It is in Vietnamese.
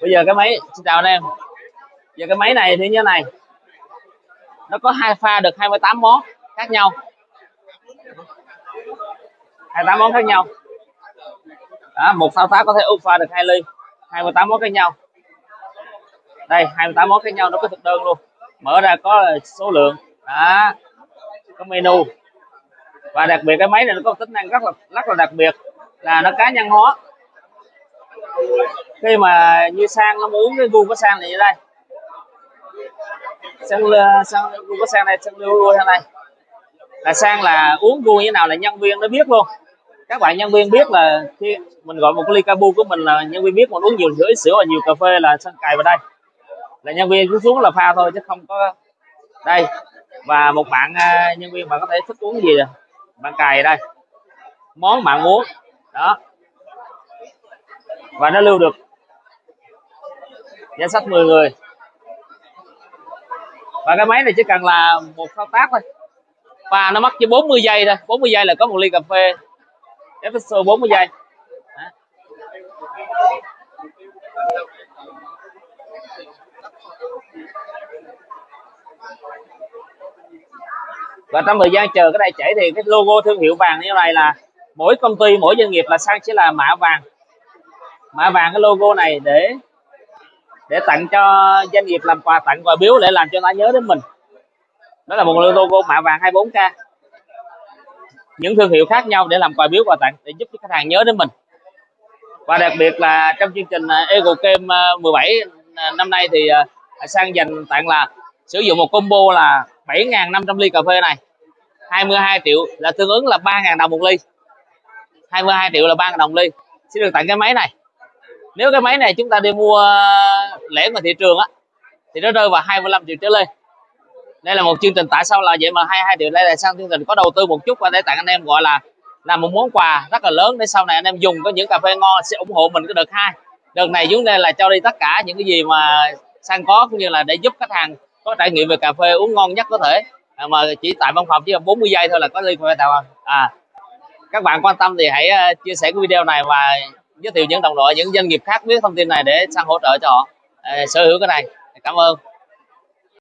bây giờ cái máy xin chào anh em. Giờ cái máy này thì như thế này. Nó có hai pha được 28 món khác nhau. 28 món khác nhau. Đó, một thao tác có thể úp pha được hai ly. 28 món khác nhau. Đây 28 món khác nhau nó có thực đơn luôn. Mở ra có số lượng. Đó có menu. Và đặc biệt cái máy này nó có tính năng rất là rất là đặc biệt là nó cá nhân hóa khi mà như sang nó muốn cái gu của sang này như đây. Sang sang, gu của sang này sang lưu lui sang đây. Là sang là uống gu như thế nào là nhân viên nó biết luôn. Các bạn nhân viên biết là khi mình gọi một ly cabu của mình là nhân viên biết mình uống nhiều sữa sữa và nhiều cà phê là sang cài vào đây. Là nhân viên cứ xuống là pha thôi chứ không có đây. Và một bạn à, nhân viên bạn có thể thích uống gì, bạn cài đây. Món bạn muốn. Đó và nó lưu được danh sách 10 người. Và cái máy này chỉ cần là một thao tác thôi. Và nó mất chỉ 40 giây thôi. 40 giây là có một ly cà phê. Espresso 40 giây. Đó. và trong thời gian chờ cái này chảy thì cái logo thương hiệu vàng như này là mỗi công ty, mỗi doanh nghiệp là sang chỉ là mã vàng mã vàng cái logo này để để tặng cho doanh nghiệp làm quà tặng quà biếu để làm cho nó nhớ đến mình. Đó là một logo mã vàng 24k những thương hiệu khác nhau để làm quà biếu quà tặng để giúp cho khách hàng nhớ đến mình. Và đặc biệt là trong chương trình à, Ego Game à, 17 à, năm nay thì à, sang dành tặng là sử dụng một combo là 7.500 ly cà phê này. 22 triệu là tương ứng là 3.000 đồng một ly. 22 triệu là 3.000 đồng ly. Sẽ được tặng cái máy này nếu cái máy này chúng ta đi mua lẻ ngoài thị trường á thì nó rơi vào 25 triệu trở lên. Đây là một chương trình tại sao là vậy mà 22 triệu đây là sang chương trình có đầu tư một chút và để tặng anh em gọi là là một món quà rất là lớn để sau này anh em dùng có những cà phê ngon sẽ ủng hộ mình cái đợt hai. Đợt này chúng đây là cho đi tất cả những cái gì mà sang có cũng như là để giúp khách hàng có trải nghiệm về cà phê uống ngon nhất có thể. À, mà chỉ tại văn phòng chỉ là 40 giây thôi là có ly cà phê tàu à. à các bạn quan tâm thì hãy ờ, chia sẻ cái video này và giới thiệu những đồng đội, những doanh nghiệp khác biết thông tin này để sang hỗ trợ cho họ. Ờ, sở hữu cái này. Cảm ơn.